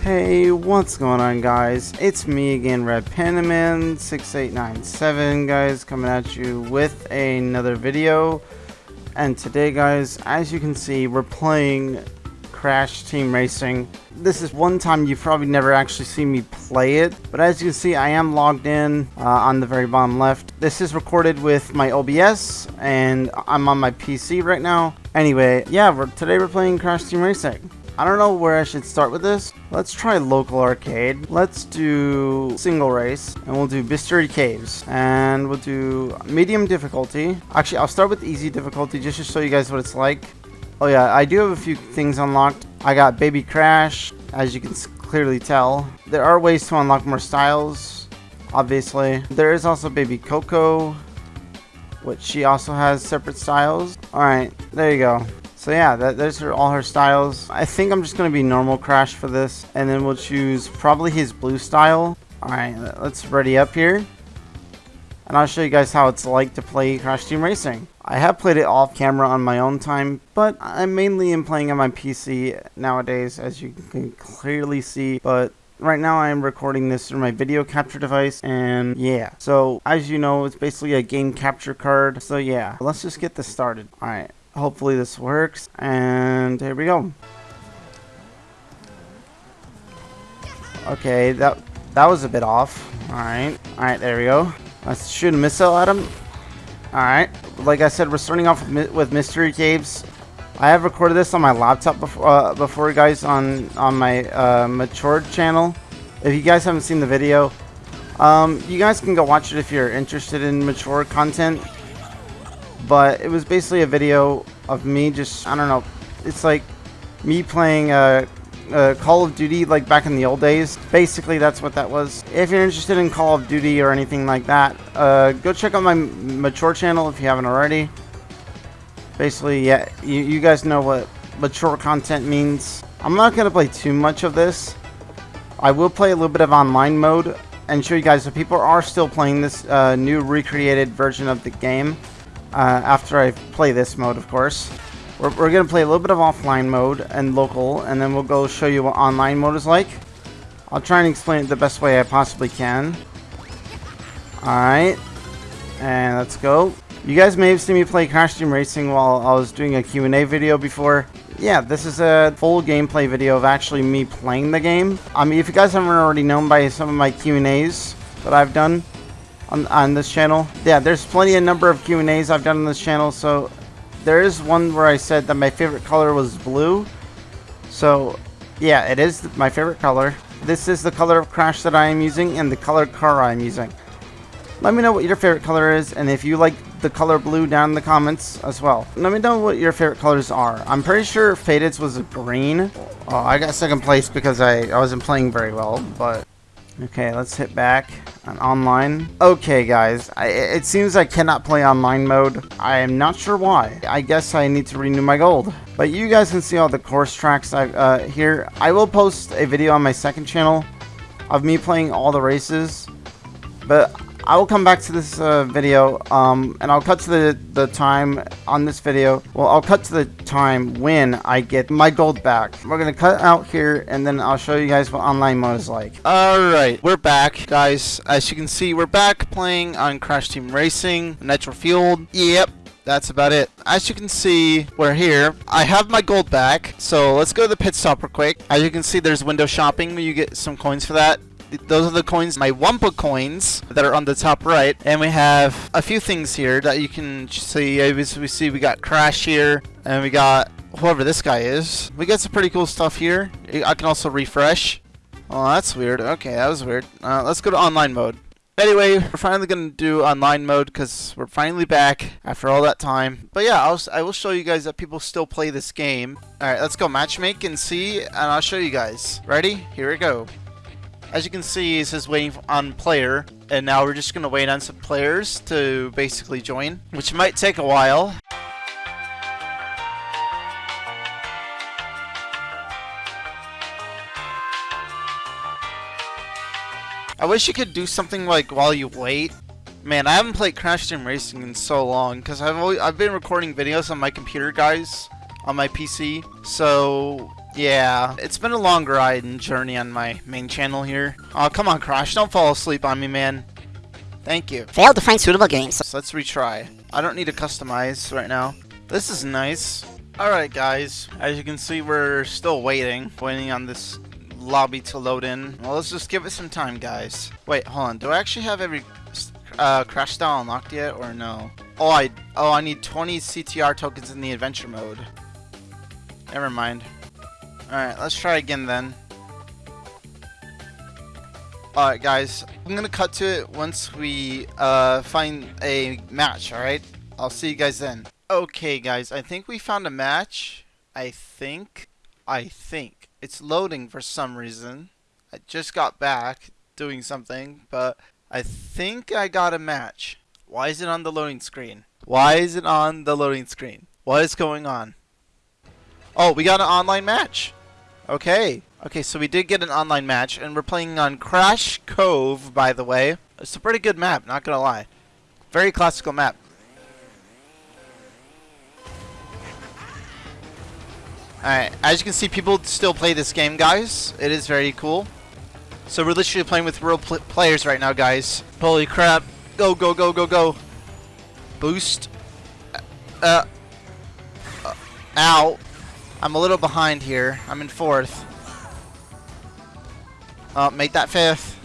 Hey, what's going on guys? It's me again, Red Panaman 6897 guys, coming at you with another video. And today guys, as you can see, we're playing Crash Team Racing. This is one time you've probably never actually seen me play it, but as you can see, I am logged in uh, on the very bottom left. This is recorded with my OBS, and I'm on my PC right now. Anyway, yeah, we're, today we're playing Crash Team Racing. I don't know where I should start with this. Let's try local arcade. Let's do single race and we'll do Mystery Caves and we'll do medium difficulty. Actually, I'll start with easy difficulty just to show you guys what it's like. Oh yeah, I do have a few things unlocked. I got Baby Crash, as you can clearly tell. There are ways to unlock more styles, obviously. There is also Baby Coco, which she also has separate styles. Alright, there you go. So yeah, that, those are all her styles. I think I'm just going to be normal Crash for this. And then we'll choose probably his blue style. Alright, let's ready up here. And I'll show you guys how it's like to play Crash Team Racing. I have played it off camera on my own time, but I'm mainly am playing on my PC nowadays, as you can clearly see. But right now I am recording this through my video capture device and yeah so as you know it's basically a game capture card so yeah let's just get this started alright hopefully this works and here we go. Okay that that was a bit off. Alright alright there we go. Let's shoot a missile at him. Alright like I said we're starting off with, mystery caves. I have recorded this on my laptop before, uh, before guys on on my uh, matured channel. If you guys haven't seen the video um, you guys can go watch it if you're interested in mature content but it was basically a video of me just I don't know it's like me playing uh, uh, Call of Duty like back in the old days. Basically that's what that was. If you're interested in Call of Duty or anything like that uh, go check out my mature channel if you haven't already. Basically yeah you, you guys know what mature content means. I'm not gonna play too much of this. I will play a little bit of online mode and show you guys if people are still playing this uh, new recreated version of the game uh, after I play this mode, of course. We're, we're going to play a little bit of offline mode and local, and then we'll go show you what online mode is like. I'll try and explain it the best way I possibly can. Alright. And let's go. You guys may have seen me play Crash Team Racing while I was doing a Q&A video before. Yeah, this is a full gameplay video of actually me playing the game. I mean, if you guys haven't already known by some of my Q&As that I've done, on, on this channel. Yeah, there's plenty of number of Q&As I've done on this channel, so there is one where I said that my favorite color was blue. So, yeah, it is my favorite color. This is the color of Crash that I am using and the color car I am using. Let me know what your favorite color is and if you like the color blue down in the comments as well. Let me know what your favorite colors are. I'm pretty sure Faded's was green. Oh, I got second place because I, I wasn't playing very well, but... Okay, let's hit back on online. Okay, guys, I, it seems I cannot play online mode. I am not sure why. I guess I need to renew my gold. But you guys can see all the course tracks I, uh, here. I will post a video on my second channel of me playing all the races. But I will come back to this uh, video, um, and I'll cut to the, the time on this video. Well, I'll cut to the time when I get my gold back. We're to cut out here, and then I'll show you guys what online mode is like. Alright, we're back, guys. As you can see, we're back playing on Crash Team Racing, Nitro Fueled. Yep, that's about it. As you can see, we're here. I have my gold back, so let's go to the pit stop real quick. As you can see, there's window shopping you get some coins for that those are the coins, my Wumpa coins that are on the top right. And we have a few things here that you can see. As we see, we got Crash here, and we got whoever this guy is. We got some pretty cool stuff here. I can also refresh. Oh, that's weird. Okay, that was weird. Uh, let's go to online mode. Anyway, we're finally going to do online mode because we're finally back after all that time. But yeah, I'll, I will show you guys that people still play this game. Alright, let's go matchmake and see, and I'll show you guys. Ready? Here we go. As you can see, it says waiting on player, and now we're just gonna wait on some players to basically join, which might take a while. I wish you could do something like while you wait. Man, I haven't played Crash Team Racing in so long because I've I've been recording videos on my computer, guys, on my PC. So yeah, it's been a long ride and journey on my main channel here. Oh, come on, Crash, don't fall asleep on me, man. Thank you. Failed to find suitable games. So let's retry. I don't need to customize right now. This is nice. Alright guys, as you can see we're still waiting, waiting on this lobby to load in. Well, let's just give it some time, guys. Wait, hold on. Do I actually have every uh, crash style unlocked yet, or no? Oh, I oh I need 20 CTR tokens in the adventure mode. Never mind. Alright, let's try again then. Alright guys, I'm gonna cut to it once we uh, find a match, alright? I'll see you guys then. Okay guys, I think we found a match. I think. I think. It's loading for some reason. I just got back doing something, but I think I got a match. Why is it on the loading screen? Why is it on the loading screen? What is going on? Oh, we got an online match. Okay. Okay, so we did get an online match, and we're playing on Crash Cove, by the way. It's a pretty good map, not gonna lie. Very classical map. Alright, as you can see, people still play this game, guys. It is very cool. So we're literally playing with real pl players right now, guys. Holy crap. Go, go, go, go, go. Boost. Uh. uh ow. I'm a little behind here. I'm in fourth. Oh, make that fifth.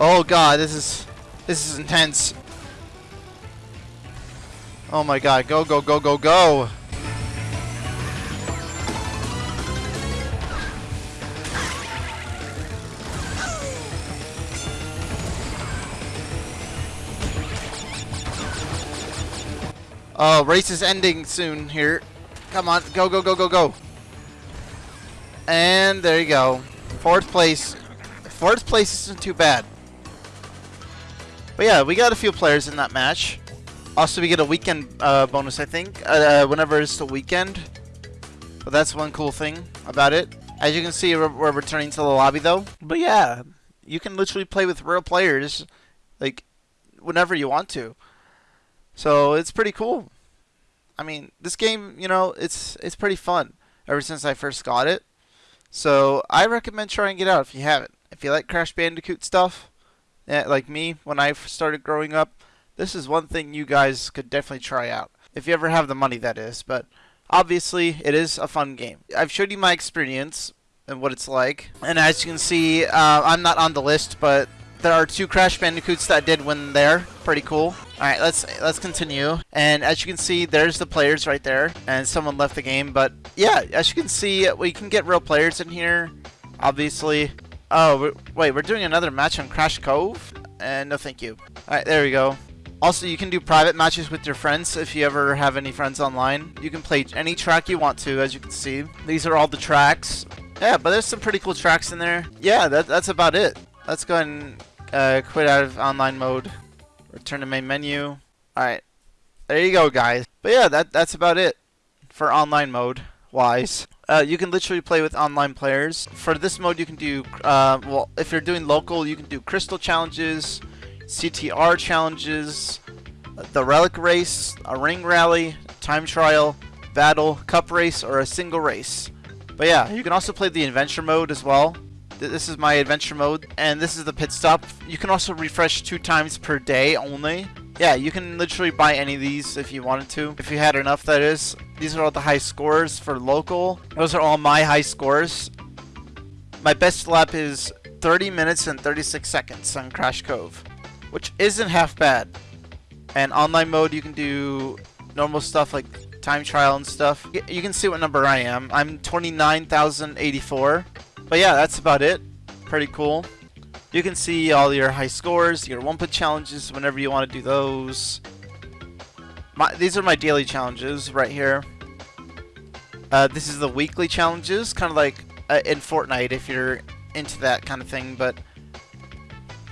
Oh god, this is this is intense. Oh my god, go go go go go. Oh, race is ending soon here. Come on, go, go, go, go, go. And there you go. Fourth place. Fourth place isn't too bad. But yeah, we got a few players in that match. Also, we get a weekend uh, bonus, I think, uh, whenever it's the weekend. But that's one cool thing about it. As you can see, we're, we're returning to the lobby, though. But yeah, you can literally play with real players, like, whenever you want to. So it's pretty cool. I mean, this game, you know, it's it's pretty fun ever since I first got it. So I recommend trying it out if you haven't. If you like Crash Bandicoot stuff, like me when I started growing up, this is one thing you guys could definitely try out. If you ever have the money, that is. But obviously, it is a fun game. I've showed you my experience and what it's like. And as you can see, uh, I'm not on the list, but there are two Crash Bandicoots that did win there. Pretty cool. Alright, let's let's continue. And as you can see, there's the players right there. And someone left the game. But yeah, as you can see, we can get real players in here. Obviously. Oh, wait, we're doing another match on Crash Cove? And no thank you. Alright, there we go. Also, you can do private matches with your friends if you ever have any friends online. You can play any track you want to, as you can see. These are all the tracks. Yeah, but there's some pretty cool tracks in there. Yeah, that, that's about it. Let's go and uh, quit out of online mode. Return to main menu. Alright. There you go, guys. But yeah, that that's about it for online mode wise. Uh, you can literally play with online players. For this mode, you can do, uh, well, if you're doing local, you can do crystal challenges, CTR challenges, the relic race, a ring rally, time trial, battle, cup race, or a single race. But yeah, you can also play the adventure mode as well. This is my adventure mode, and this is the pit stop. You can also refresh two times per day only. Yeah, you can literally buy any of these if you wanted to. If you had enough, that is. These are all the high scores for local. Those are all my high scores. My best lap is 30 minutes and 36 seconds on Crash Cove, which isn't half bad. And online mode, you can do normal stuff like time trial and stuff. You can see what number I am. I'm 29,084. But yeah, that's about it. Pretty cool. You can see all your high scores, your one put challenges whenever you want to do those. My, these are my daily challenges right here. Uh, this is the weekly challenges, kind of like uh, in Fortnite if you're into that kind of thing. But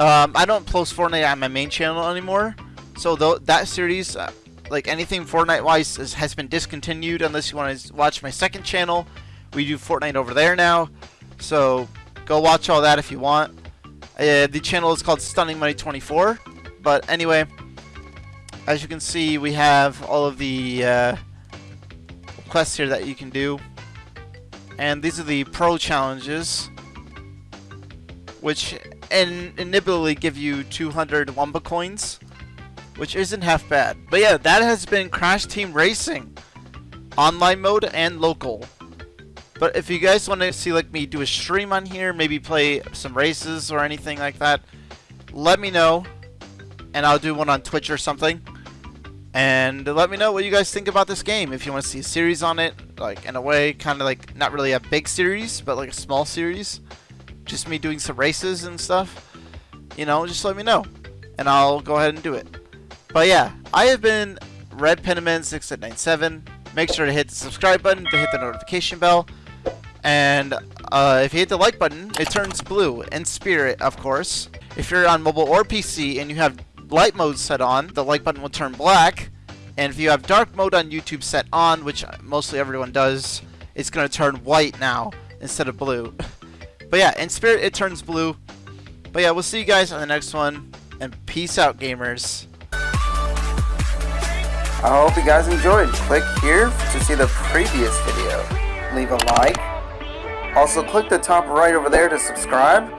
um, I don't post Fortnite on my main channel anymore, so th that series, uh, like anything Fortnite-wise, has been discontinued unless you want to watch my second channel. We do Fortnite over there now, so go watch all that if you want. Uh, the channel is called Stunning Money 24. But anyway, as you can see, we have all of the uh, quests here that you can do. And these are the pro challenges, which in inevitably give you 200 Wumpa coins, which isn't half bad. But yeah, that has been Crash Team Racing, online mode and local. But if you guys want to see like me do a stream on here, maybe play some races or anything like that, let me know, and I'll do one on Twitch or something. And let me know what you guys think about this game. If you want to see a series on it, like in a way, kind of like not really a big series, but like a small series, just me doing some races and stuff. You know, just let me know, and I'll go ahead and do it. But yeah, I have been Red Penniman 6897. Make sure to hit the subscribe button to hit the notification bell. And uh, if you hit the like button, it turns blue. And Spirit, of course. If you're on mobile or PC and you have light mode set on, the like button will turn black. And if you have dark mode on YouTube set on, which mostly everyone does, it's going to turn white now instead of blue. but yeah, in Spirit, it turns blue. But yeah, we'll see you guys on the next one. And peace out, gamers. I hope you guys enjoyed. Click here to see the previous video. Leave a like. Also, click the top right over there to subscribe.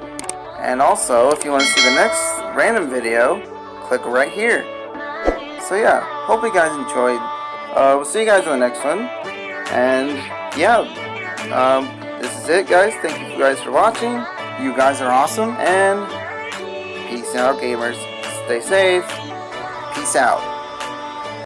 And also, if you want to see the next random video, click right here. So yeah, hope you guys enjoyed. Uh, we'll see you guys in the next one. And yeah, um, this is it guys. Thank you guys for watching. You guys are awesome. And peace out gamers. Stay safe. Peace out.